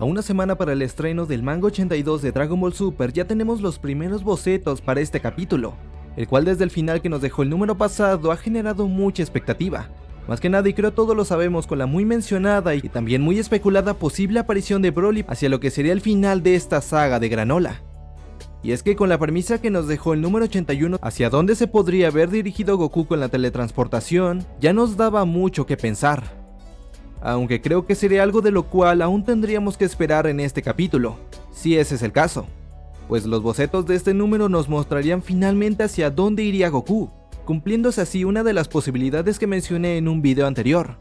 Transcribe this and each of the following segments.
A una semana para el estreno del manga 82 de Dragon Ball Super ya tenemos los primeros bocetos para este capítulo, el cual desde el final que nos dejó el número pasado ha generado mucha expectativa. Más que nada y creo todos lo sabemos con la muy mencionada y también muy especulada posible aparición de Broly hacia lo que sería el final de esta saga de Granola. Y es que con la premisa que nos dejó el número 81 hacia dónde se podría haber dirigido Goku con la teletransportación, ya nos daba mucho que pensar aunque creo que sería algo de lo cual aún tendríamos que esperar en este capítulo, si ese es el caso, pues los bocetos de este número nos mostrarían finalmente hacia dónde iría Goku, cumpliéndose así una de las posibilidades que mencioné en un video anterior.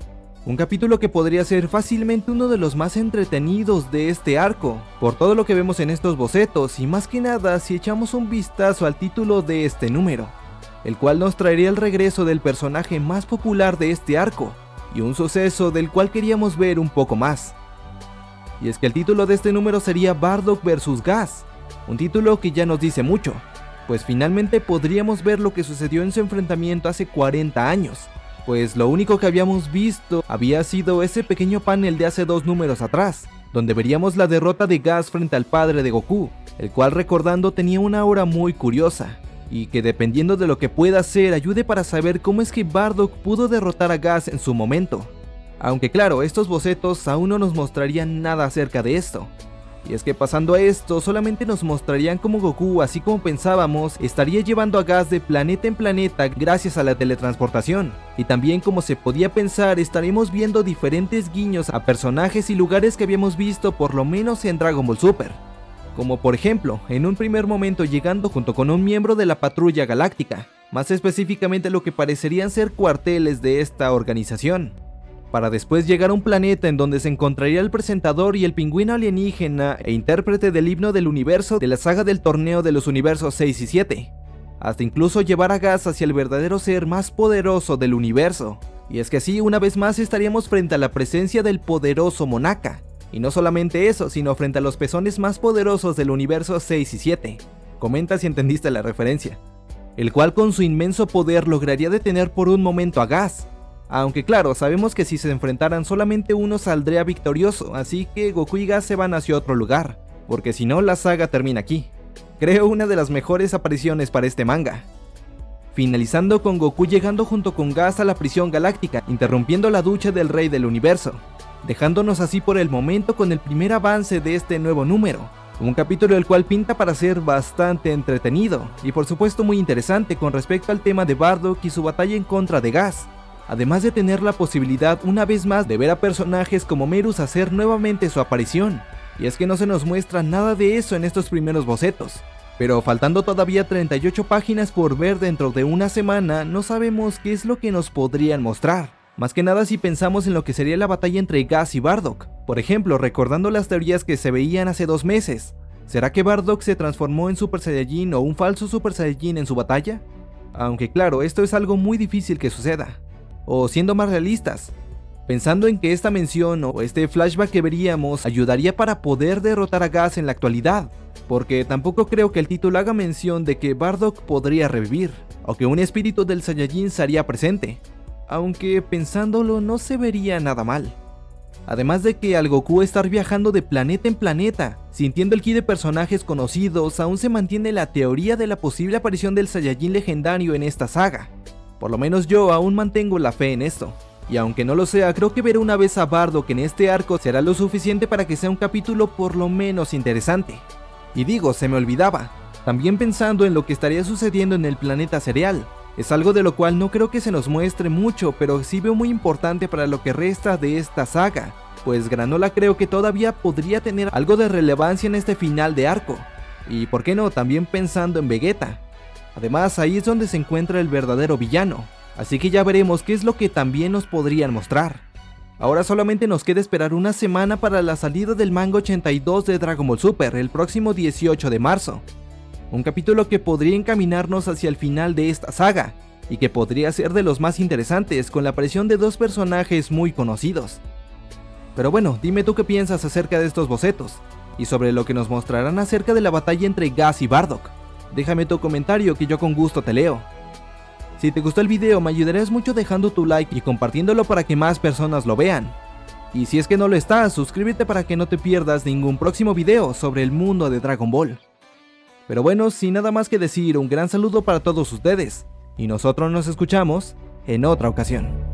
Un capítulo que podría ser fácilmente uno de los más entretenidos de este arco, por todo lo que vemos en estos bocetos y más que nada si echamos un vistazo al título de este número, el cual nos traería el regreso del personaje más popular de este arco, y un suceso del cual queríamos ver un poco más. Y es que el título de este número sería Bardock vs Gas, un título que ya nos dice mucho, pues finalmente podríamos ver lo que sucedió en su enfrentamiento hace 40 años, pues lo único que habíamos visto había sido ese pequeño panel de hace dos números atrás, donde veríamos la derrota de Gas frente al padre de Goku, el cual recordando tenía una aura muy curiosa, y que dependiendo de lo que pueda hacer ayude para saber cómo es que Bardock pudo derrotar a Gas en su momento. Aunque claro, estos bocetos aún no nos mostrarían nada acerca de esto. Y es que pasando a esto, solamente nos mostrarían cómo Goku, así como pensábamos, estaría llevando a Gas de planeta en planeta gracias a la teletransportación. Y también como se podía pensar, estaremos viendo diferentes guiños a personajes y lugares que habíamos visto por lo menos en Dragon Ball Super como por ejemplo, en un primer momento llegando junto con un miembro de la patrulla galáctica, más específicamente lo que parecerían ser cuarteles de esta organización, para después llegar a un planeta en donde se encontraría el presentador y el pingüino alienígena e intérprete del himno del universo de la saga del torneo de los universos 6 y 7, hasta incluso llevar a Gas hacia el verdadero ser más poderoso del universo. Y es que así una vez más estaríamos frente a la presencia del poderoso Monaka, y no solamente eso, sino frente a los pezones más poderosos del universo 6 y 7. Comenta si entendiste la referencia. El cual con su inmenso poder lograría detener por un momento a Gas. Aunque claro, sabemos que si se enfrentaran solamente uno saldría victorioso, así que Goku y Gas se van hacia otro lugar, porque si no la saga termina aquí. Creo una de las mejores apariciones para este manga. Finalizando con Goku llegando junto con Gas a la prisión galáctica, interrumpiendo la ducha del rey del universo, dejándonos así por el momento con el primer avance de este nuevo número. Un capítulo el cual pinta para ser bastante entretenido y por supuesto muy interesante con respecto al tema de Bardock y su batalla en contra de Gas, además de tener la posibilidad una vez más de ver a personajes como Merus hacer nuevamente su aparición. Y es que no se nos muestra nada de eso en estos primeros bocetos. Pero faltando todavía 38 páginas por ver dentro de una semana, no sabemos qué es lo que nos podrían mostrar. Más que nada si pensamos en lo que sería la batalla entre Gas y Bardock. Por ejemplo, recordando las teorías que se veían hace dos meses. ¿Será que Bardock se transformó en Super Saiyajin o un falso Super Saiyajin en su batalla? Aunque claro, esto es algo muy difícil que suceda. O siendo más realistas, pensando en que esta mención o este flashback que veríamos ayudaría para poder derrotar a Gas en la actualidad, porque tampoco creo que el título haga mención de que Bardock podría revivir, o que un espíritu del Saiyajin sería presente aunque pensándolo no se vería nada mal. Además de que al Goku estar viajando de planeta en planeta, sintiendo el ki de personajes conocidos, aún se mantiene la teoría de la posible aparición del Saiyajin legendario en esta saga. Por lo menos yo aún mantengo la fe en esto. Y aunque no lo sea, creo que ver una vez a Bardock en este arco será lo suficiente para que sea un capítulo por lo menos interesante. Y digo, se me olvidaba, también pensando en lo que estaría sucediendo en el planeta cereal, es algo de lo cual no creo que se nos muestre mucho, pero sí veo muy importante para lo que resta de esta saga, pues Granola creo que todavía podría tener algo de relevancia en este final de arco. Y por qué no, también pensando en Vegeta. Además, ahí es donde se encuentra el verdadero villano, así que ya veremos qué es lo que también nos podrían mostrar. Ahora solamente nos queda esperar una semana para la salida del manga 82 de Dragon Ball Super el próximo 18 de marzo, un capítulo que podría encaminarnos hacia el final de esta saga, y que podría ser de los más interesantes con la aparición de dos personajes muy conocidos. Pero bueno, dime tú qué piensas acerca de estos bocetos, y sobre lo que nos mostrarán acerca de la batalla entre Gas y Bardock. Déjame tu comentario que yo con gusto te leo. Si te gustó el video me ayudarías mucho dejando tu like y compartiéndolo para que más personas lo vean. Y si es que no lo estás, suscríbete para que no te pierdas ningún próximo video sobre el mundo de Dragon Ball. Pero bueno, sin nada más que decir, un gran saludo para todos ustedes, y nosotros nos escuchamos en otra ocasión.